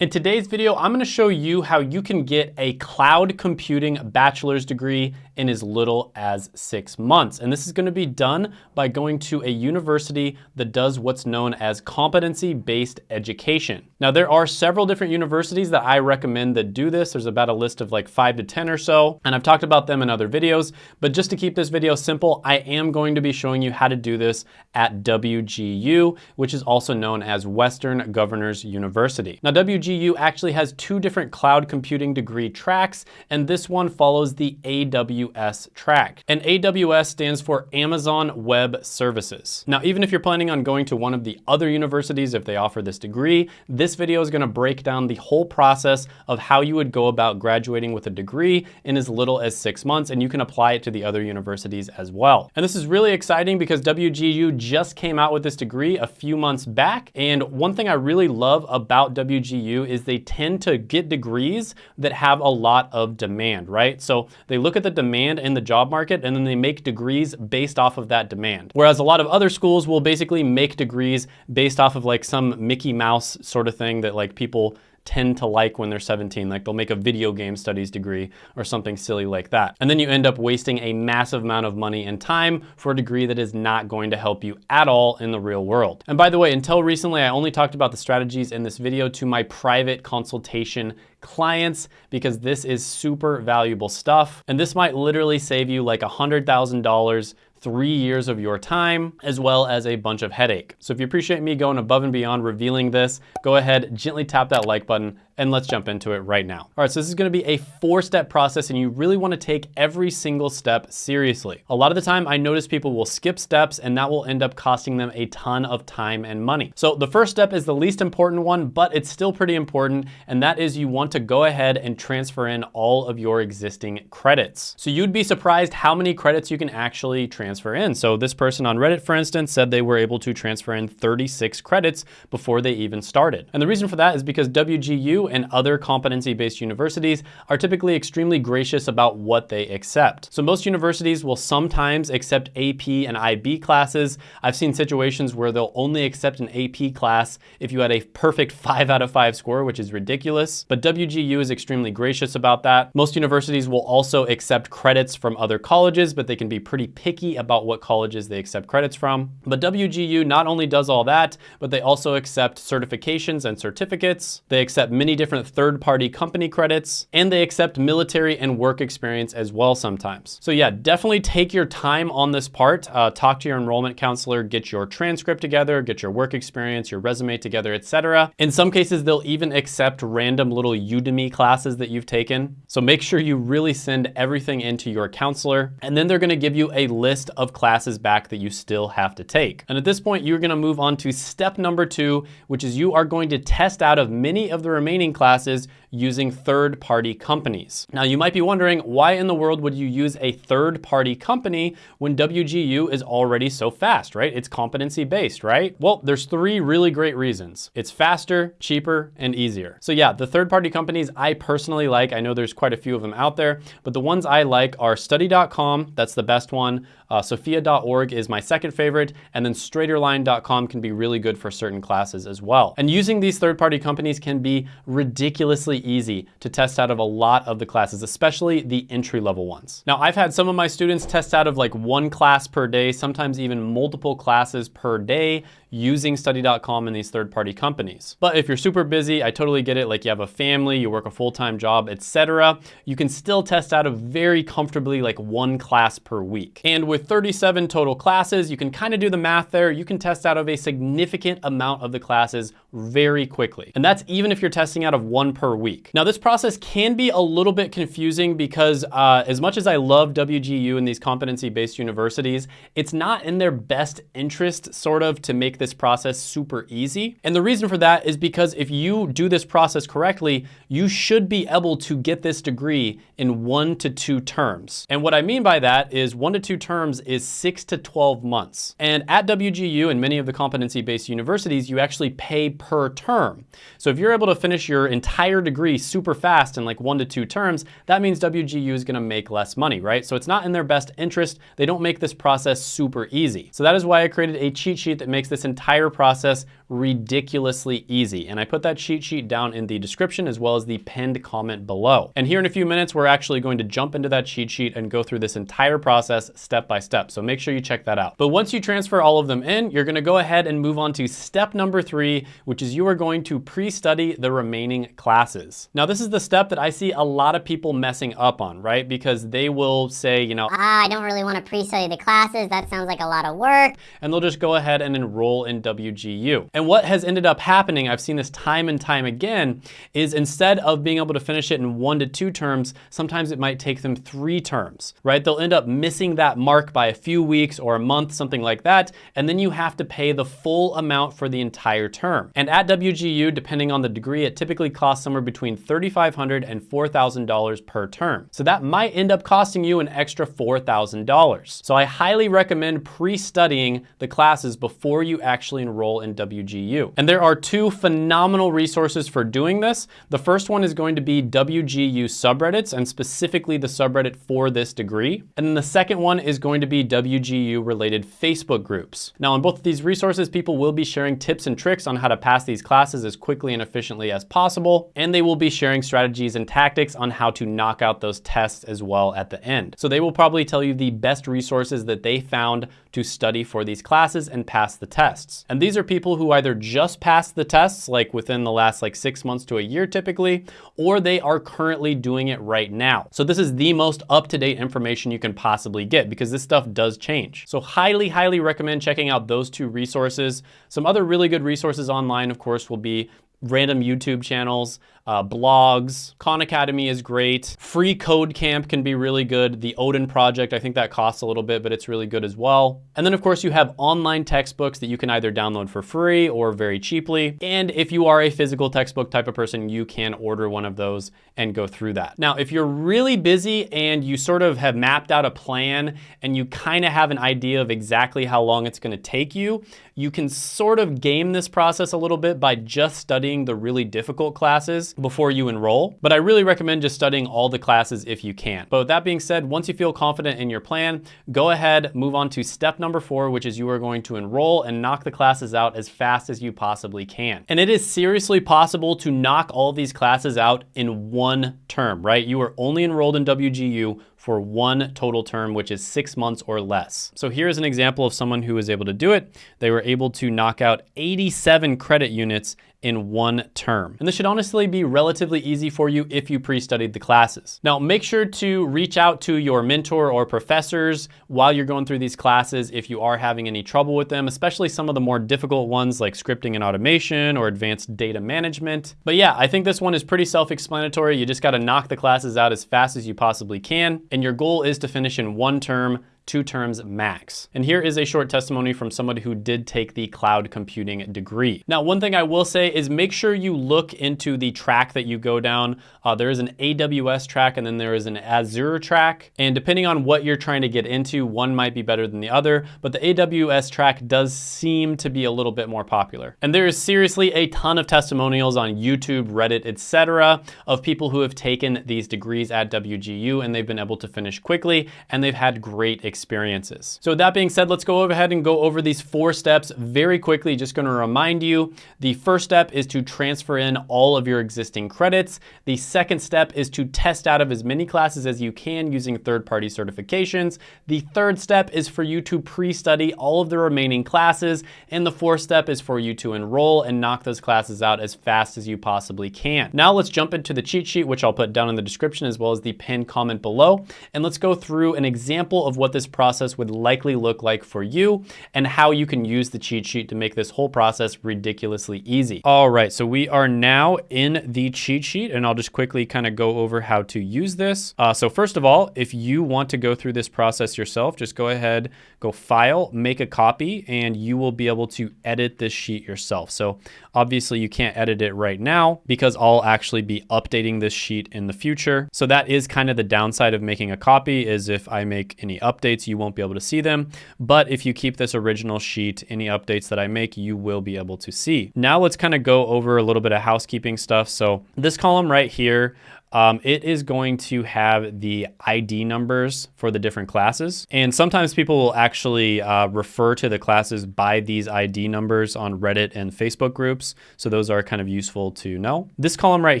In today's video, I'm gonna show you how you can get a cloud computing bachelor's degree in as little as six months. And this is gonna be done by going to a university that does what's known as competency-based education. Now, there are several different universities that I recommend that do this. There's about a list of like five to 10 or so, and I've talked about them in other videos. But just to keep this video simple, I am going to be showing you how to do this at WGU, which is also known as Western Governors University. Now, WGU actually has two different cloud computing degree tracks, and this one follows the AWS AWS track. And AWS stands for Amazon Web Services. Now, even if you're planning on going to one of the other universities if they offer this degree, this video is gonna break down the whole process of how you would go about graduating with a degree in as little as six months, and you can apply it to the other universities as well. And this is really exciting because WGU just came out with this degree a few months back. And one thing I really love about WGU is they tend to get degrees that have a lot of demand, right? So they look at the demand demand in the job market and then they make degrees based off of that demand. Whereas a lot of other schools will basically make degrees based off of like some Mickey Mouse sort of thing that like people tend to like when they're 17. Like they'll make a video game studies degree or something silly like that. And then you end up wasting a massive amount of money and time for a degree that is not going to help you at all in the real world. And by the way, until recently, I only talked about the strategies in this video to my private consultation clients because this is super valuable stuff. And this might literally save you like $100,000 three years of your time, as well as a bunch of headache. So if you appreciate me going above and beyond revealing this, go ahead, gently tap that like button, and let's jump into it right now. All right, so this is gonna be a four-step process and you really wanna take every single step seriously. A lot of the time I notice people will skip steps and that will end up costing them a ton of time and money. So the first step is the least important one, but it's still pretty important, and that is you want to go ahead and transfer in all of your existing credits. So you'd be surprised how many credits you can actually transfer in. So this person on Reddit, for instance, said they were able to transfer in 36 credits before they even started. And the reason for that is because WGU and other competency-based universities are typically extremely gracious about what they accept. So most universities will sometimes accept AP and IB classes. I've seen situations where they'll only accept an AP class if you had a perfect five out of five score, which is ridiculous. But WGU is extremely gracious about that. Most universities will also accept credits from other colleges, but they can be pretty picky about what colleges they accept credits from. But WGU not only does all that, but they also accept certifications and certificates. They accept many different third-party company credits, and they accept military and work experience as well sometimes. So yeah, definitely take your time on this part. Uh, talk to your enrollment counselor, get your transcript together, get your work experience, your resume together, etc. In some cases, they'll even accept random little Udemy classes that you've taken. So make sure you really send everything into your counselor, and then they're gonna give you a list of classes back that you still have to take. And at this point, you're gonna move on to step number two, which is you are going to test out of many of the remaining training classes using third-party companies. Now you might be wondering, why in the world would you use a third-party company when WGU is already so fast, right? It's competency-based, right? Well, there's three really great reasons. It's faster, cheaper, and easier. So yeah, the third-party companies I personally like, I know there's quite a few of them out there, but the ones I like are study.com, that's the best one. Uh, Sophia.org is my second favorite, and then straighterline.com can be really good for certain classes as well. And using these third-party companies can be ridiculously easy to test out of a lot of the classes, especially the entry level ones. Now, I've had some of my students test out of like one class per day, sometimes even multiple classes per day using study.com and these third-party companies. But if you're super busy, I totally get it, like you have a family, you work a full-time job, etc. You can still test out of very comfortably like one class per week. And with 37 total classes, you can kind of do the math there. You can test out of a significant amount of the classes very quickly. And that's even if you're testing out of one per week. Now this process can be a little bit confusing because uh, as much as I love WGU and these competency-based universities, it's not in their best interest sort of to make this this process super easy. And the reason for that is because if you do this process correctly, you should be able to get this degree in one to two terms. And what I mean by that is one to two terms is six to 12 months. And at WGU and many of the competency-based universities, you actually pay per term. So if you're able to finish your entire degree super fast in like one to two terms, that means WGU is gonna make less money, right? So it's not in their best interest. They don't make this process super easy. So that is why I created a cheat sheet that makes this entire process ridiculously easy. And I put that cheat sheet down in the description as well as the pinned comment below. And here in a few minutes, we're actually going to jump into that cheat sheet and go through this entire process step by step. So make sure you check that out. But once you transfer all of them in, you're gonna go ahead and move on to step number three, which is you are going to pre-study the remaining classes. Now, this is the step that I see a lot of people messing up on, right? Because they will say, you know, ah, I don't really want to pre-study the classes. That sounds like a lot of work. And they'll just go ahead and enroll in WGU. And what has ended up happening, I've seen this time and time again, is instead of being able to finish it in one to two terms, sometimes it might take them three terms, right? They'll end up missing that mark by a few weeks or a month, something like that, and then you have to pay the full amount for the entire term. And at WGU, depending on the degree, it typically costs somewhere between $3,500 and $4,000 per term. So that might end up costing you an extra $4,000. So I highly recommend pre-studying the classes before you actually enroll in WGU. And there are two phenomenal resources for doing this. The first one is going to be WGU subreddits and specifically the subreddit for this degree. And then the second one is going to be WGU related Facebook groups. Now on both of these resources, people will be sharing tips and tricks on how to pass these classes as quickly and efficiently as possible. And they will be sharing strategies and tactics on how to knock out those tests as well at the end. So they will probably tell you the best resources that they found to study for these classes and pass the tests. And these are people who either just passed the tests, like within the last like six months to a year typically, or they are currently doing it right now. So this is the most up-to-date information you can possibly get because this stuff does change. So highly, highly recommend checking out those two resources. Some other really good resources online, of course, will be random YouTube channels, uh, blogs. Khan Academy is great. Free Code Camp can be really good. The Odin Project, I think that costs a little bit, but it's really good as well. And then of course you have online textbooks that you can either download for free or very cheaply. And if you are a physical textbook type of person, you can order one of those and go through that. Now, if you're really busy and you sort of have mapped out a plan and you kind of have an idea of exactly how long it's gonna take you, you can sort of game this process a little bit by just studying the really difficult classes before you enroll, but I really recommend just studying all the classes if you can. But with that being said, once you feel confident in your plan, go ahead, move on to step number four, which is you are going to enroll and knock the classes out as fast as you possibly can. And it is seriously possible to knock all these classes out in one term, right? You are only enrolled in WGU for one total term, which is six months or less. So here's an example of someone who was able to do it. They were able to knock out 87 credit units in one term. And this should honestly be relatively easy for you if you pre-studied the classes. Now, make sure to reach out to your mentor or professors while you're going through these classes if you are having any trouble with them, especially some of the more difficult ones like scripting and automation or advanced data management. But yeah, I think this one is pretty self-explanatory. You just gotta knock the classes out as fast as you possibly can. And your goal is to finish in one term two terms max. And here is a short testimony from somebody who did take the cloud computing degree. Now, one thing I will say is make sure you look into the track that you go down. Uh, there is an AWS track and then there is an Azure track. And depending on what you're trying to get into, one might be better than the other, but the AWS track does seem to be a little bit more popular. And there is seriously a ton of testimonials on YouTube, Reddit, etc., of people who have taken these degrees at WGU and they've been able to finish quickly and they've had great experience experiences. So with that being said, let's go ahead and go over these four steps very quickly. Just gonna remind you, the first step is to transfer in all of your existing credits. The second step is to test out of as many classes as you can using third-party certifications. The third step is for you to pre-study all of the remaining classes. And the fourth step is for you to enroll and knock those classes out as fast as you possibly can. Now let's jump into the cheat sheet, which I'll put down in the description as well as the pinned comment below. And let's go through an example of what this this process would likely look like for you and how you can use the cheat sheet to make this whole process ridiculously easy. All right, so we are now in the cheat sheet and I'll just quickly kind of go over how to use this. Uh, so first of all, if you want to go through this process yourself, just go ahead, go file, make a copy, and you will be able to edit this sheet yourself. So obviously you can't edit it right now because I'll actually be updating this sheet in the future. So that is kind of the downside of making a copy is if I make any updates updates, you won't be able to see them. But if you keep this original sheet, any updates that I make, you will be able to see. Now let's kind of go over a little bit of housekeeping stuff. So this column right here, um, it is going to have the ID numbers for the different classes. And sometimes people will actually uh, refer to the classes by these ID numbers on Reddit and Facebook groups. So those are kind of useful to know. This column right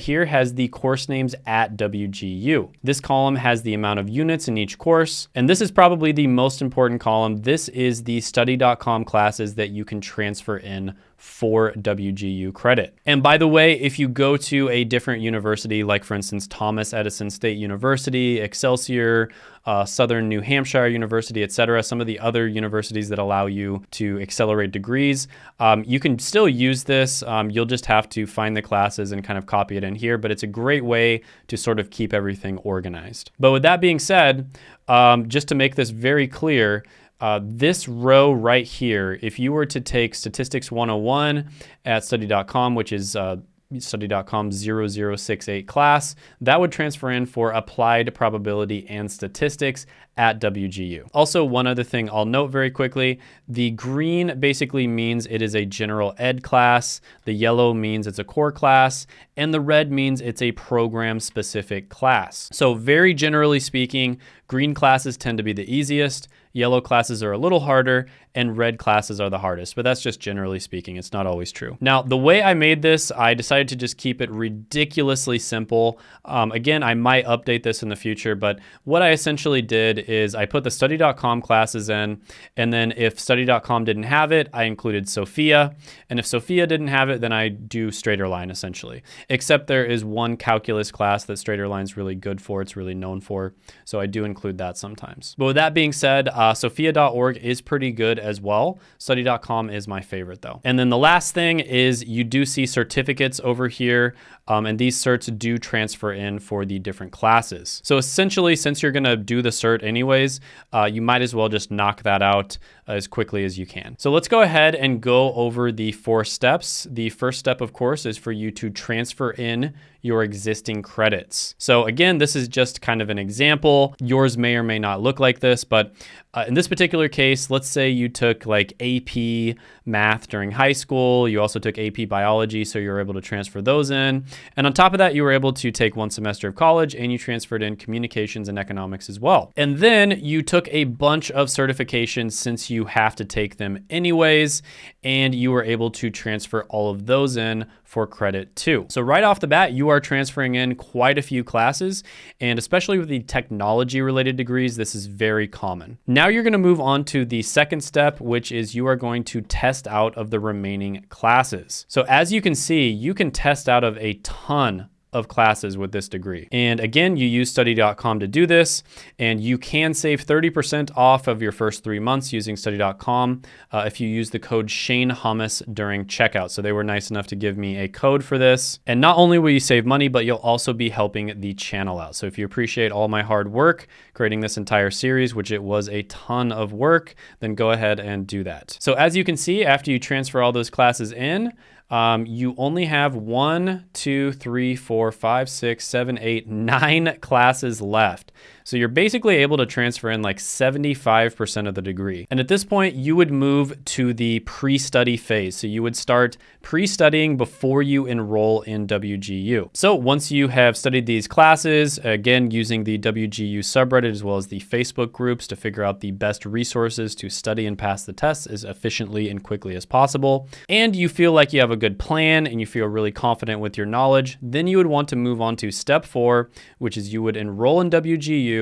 here has the course names at WGU. This column has the amount of units in each course. And this is probably the most important column. This is the study.com classes that you can transfer in for WGU credit. And by the way, if you go to a different university, like for instance, Thomas Edison State University, Excelsior, uh, Southern New Hampshire University, et cetera, some of the other universities that allow you to accelerate degrees, um, you can still use this. Um, you'll just have to find the classes and kind of copy it in here, but it's a great way to sort of keep everything organized. But with that being said, um, just to make this very clear, uh, this row right here, if you were to take Statistics 101 at study.com, which is uh, study.com 0068 class, that would transfer in for applied probability and statistics at WGU. Also, one other thing I'll note very quickly, the green basically means it is a general ed class, the yellow means it's a core class, and the red means it's a program specific class. So very generally speaking, green classes tend to be the easiest, Yellow classes are a little harder and red classes are the hardest, but that's just generally speaking. It's not always true. Now, the way I made this, I decided to just keep it ridiculously simple. Um, again, I might update this in the future, but what I essentially did is I put the study.com classes in, and then if study.com didn't have it, I included Sophia. And if Sophia didn't have it, then I do StraighterLine essentially. Except there is one calculus class that StraighterLine is really good for, it's really known for. So I do include that sometimes. But with that being said, uh, Sophia.org is pretty good as well. Study.com is my favorite though. And then the last thing is you do see certificates over here. Um, and these certs do transfer in for the different classes. So essentially, since you're gonna do the cert anyways, uh, you might as well just knock that out as quickly as you can. So let's go ahead and go over the four steps. The first step, of course, is for you to transfer in your existing credits. So again, this is just kind of an example. Yours may or may not look like this, but uh, in this particular case, let's say you took like AP math during high school. You also took AP biology, so you're able to transfer those in. And on top of that, you were able to take one semester of college and you transferred in communications and economics as well. And then you took a bunch of certifications since you have to take them anyways, and you were able to transfer all of those in for credit too. So right off the bat, you are transferring in quite a few classes, and especially with the technology related degrees, this is very common. Now you're gonna move on to the second step, which is you are going to test out of the remaining classes. So as you can see, you can test out of a ton of classes with this degree. And again, you use study.com to do this, and you can save 30% off of your first three months using study.com uh, if you use the code Shane Hummus during checkout. So they were nice enough to give me a code for this. And not only will you save money, but you'll also be helping the channel out. So if you appreciate all my hard work creating this entire series, which it was a ton of work, then go ahead and do that. So as you can see, after you transfer all those classes in, um, you only have one, two, three, four, five, six, seven, eight, nine classes left. So you're basically able to transfer in like 75% of the degree. And at this point, you would move to the pre-study phase. So you would start pre-studying before you enroll in WGU. So once you have studied these classes, again, using the WGU subreddit as well as the Facebook groups to figure out the best resources to study and pass the tests as efficiently and quickly as possible, and you feel like you have a good plan and you feel really confident with your knowledge, then you would want to move on to step four, which is you would enroll in WGU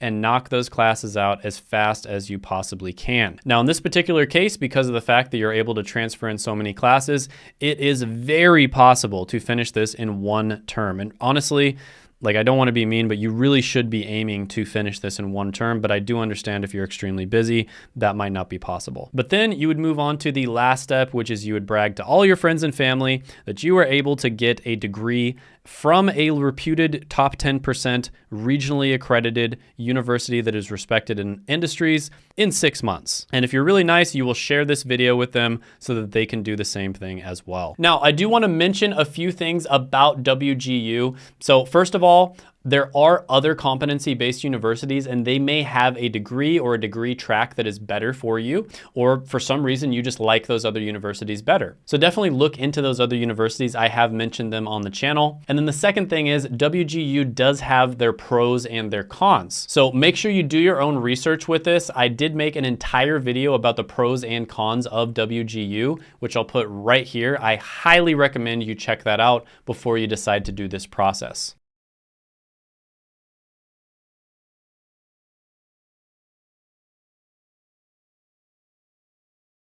and knock those classes out as fast as you possibly can. Now, in this particular case, because of the fact that you're able to transfer in so many classes, it is very possible to finish this in one term. And honestly, like I don't want to be mean, but you really should be aiming to finish this in one term. But I do understand if you're extremely busy, that might not be possible. But then you would move on to the last step, which is you would brag to all your friends and family that you were able to get a degree from a reputed top 10% regionally accredited university that is respected in industries in six months. And if you're really nice, you will share this video with them so that they can do the same thing as well. Now, I do want to mention a few things about WGU. So first of all, all, there are other competency-based universities and they may have a degree or a degree track that is better for you, or for some reason you just like those other universities better. So definitely look into those other universities. I have mentioned them on the channel. And then the second thing is WGU does have their pros and their cons. So make sure you do your own research with this. I did make an entire video about the pros and cons of WGU, which I'll put right here. I highly recommend you check that out before you decide to do this process.